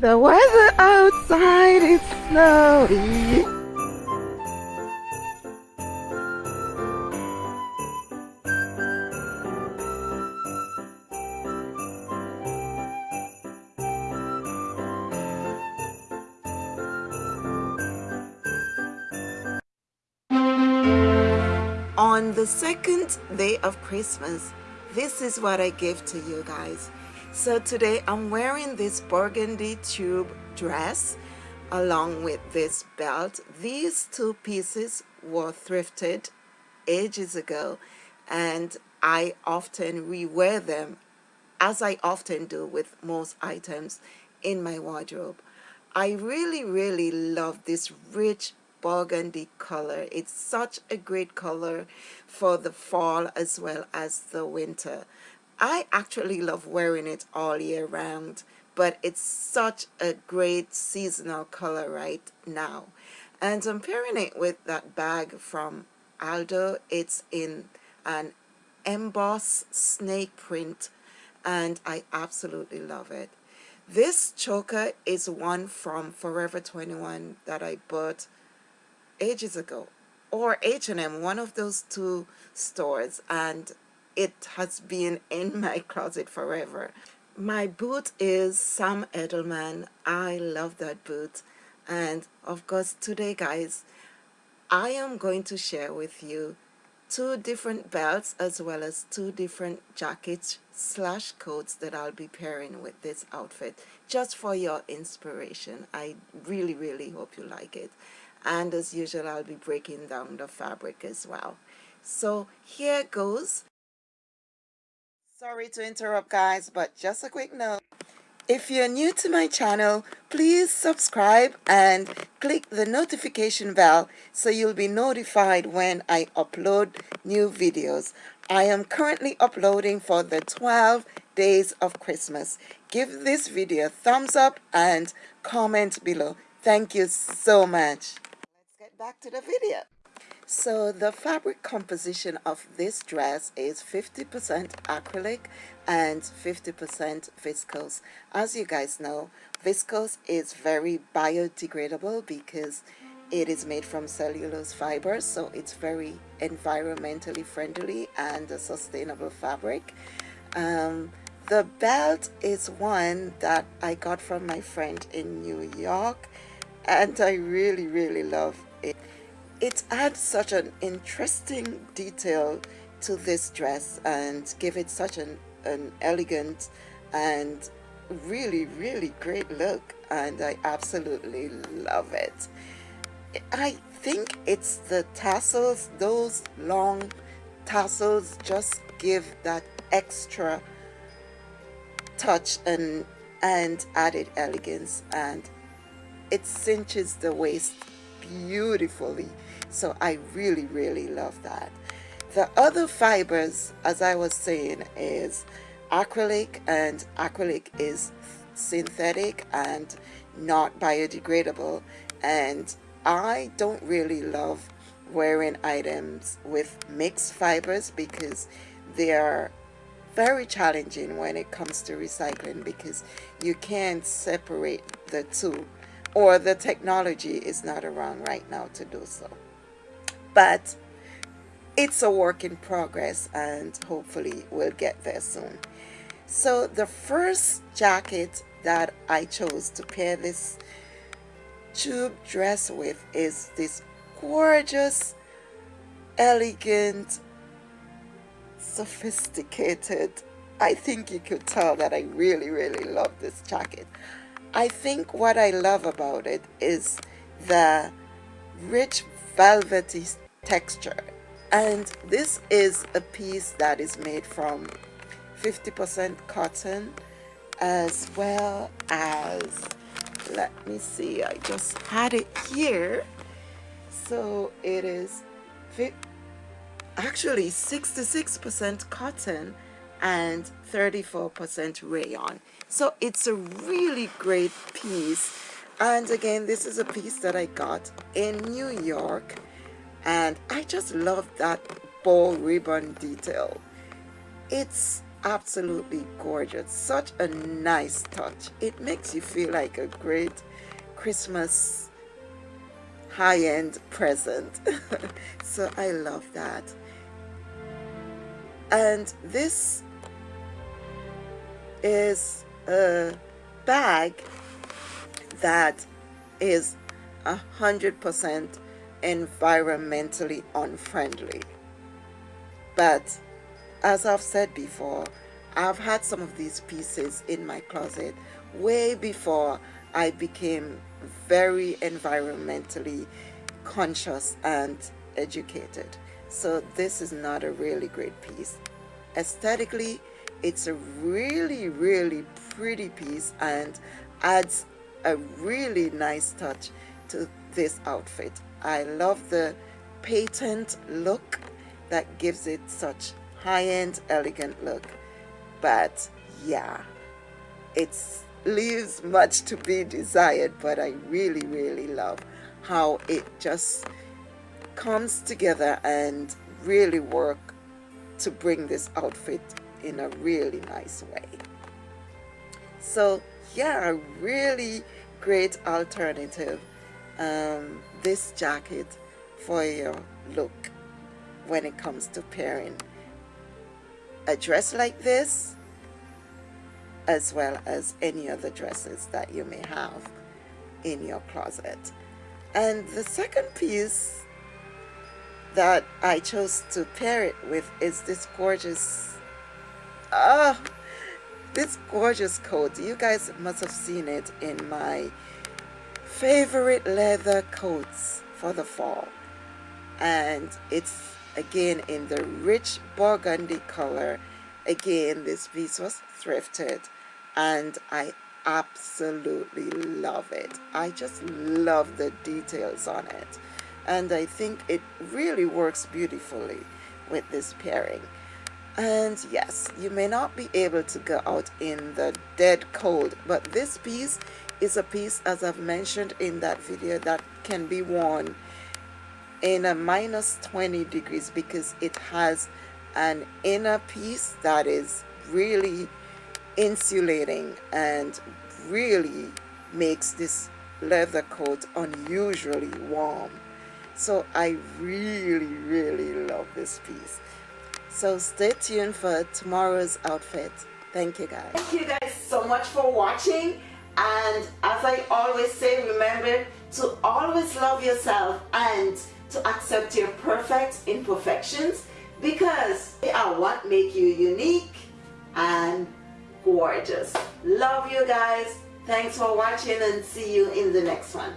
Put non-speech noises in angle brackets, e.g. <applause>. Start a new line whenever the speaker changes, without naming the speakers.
The weather outside is snowy. On the second day of Christmas, this is what I give to you guys. So today I'm wearing this burgundy tube dress along with this belt. These two pieces were thrifted ages ago and I often rewear them as I often do with most items in my wardrobe. I really, really love this rich burgundy color. It's such a great color for the fall as well as the winter. I actually love wearing it all year round, but it's such a great seasonal color right now. And I'm pairing it with that bag from Aldo. It's in an embossed snake print and I absolutely love it. This choker is one from Forever 21 that I bought ages ago or H&M, one of those two stores and it has been in my closet forever. My boot is Sam Edelman. I love that boot and of course today guys I am going to share with you two different belts as well as two different jackets slash coats that I'll be pairing with this outfit just for your inspiration. I really really hope you like it and as usual I'll be breaking down the fabric as well so here goes sorry to interrupt guys but just a quick note. If you're new to my channel please subscribe and click the notification bell so you'll be notified when I upload new videos. I am currently uploading for the 12 days of Christmas. Give this video a thumbs up and comment below. Thank you so much. Let's get back to the video. So the fabric composition of this dress is 50% acrylic and 50% viscose. As you guys know, viscose is very biodegradable because it is made from cellulose fibers, so it's very environmentally friendly and a sustainable fabric. Um, the belt is one that I got from my friend in New York and I really really love it. Adds such an interesting detail to this dress and give it such an, an elegant and really really great look and I absolutely love it. I think it's the tassels, those long tassels just give that extra touch and and added elegance and it cinches the waist beautifully. So I really really love that. The other fibers as I was saying is acrylic and acrylic is synthetic and not biodegradable. And I don't really love wearing items with mixed fibers because they are very challenging when it comes to recycling because you can't separate the two or the technology is not around right now to do so. But it's a work in progress and hopefully we'll get there soon. So the first jacket that I chose to pair this tube dress with is this gorgeous, elegant, sophisticated. I think you could tell that I really, really love this jacket. I think what I love about it is the rich velvety texture. And this is a piece that is made from 50% cotton as well as let me see I just had it here. So it is actually 66% cotton and 34% rayon. So it's a really great piece. And again this is a piece that I got in New York and I just love that bow ribbon detail. It's absolutely gorgeous. Such a nice touch. It makes you feel like a great Christmas high-end present. <laughs> So I love that. And this is a bag that is a hundred percent environmentally unfriendly. But as I've said before I've had some of these pieces in my closet way before I became very environmentally conscious and educated. So this is not a really great piece. Aesthetically it's a really really pretty piece and adds a really nice touch to this outfit. I love the patent look that gives it such high-end elegant look. But yeah it leaves much to be desired but I really really love how it just comes together and really work to bring this outfit in a really nice way. So yeah a really great alternative um, this jacket for your look when it comes to pairing a dress like this as well as any other dresses that you may have in your closet. And the second piece that I chose to pair it with is this gorgeous ah this gorgeous coat. You guys must have seen it in my favorite leather coats for the fall. And it's again in the rich burgundy color. Again this piece was thrifted and I absolutely love it. I just love the details on it. And I think it really works beautifully with this pairing and yes you may not be able to go out in the dead cold but this piece is a piece as I've mentioned in that video that can be worn in a minus 20 degrees because it has an inner piece that is really insulating and really makes this leather coat unusually warm. So I really really love this piece so stay tuned for tomorrow's outfit thank you guys thank you guys so much for watching and as I always say, remember to always love yourself and to accept your perfect imperfections because they are what make you unique and gorgeous. Love you guys. Thanks for watching and see you in the next one.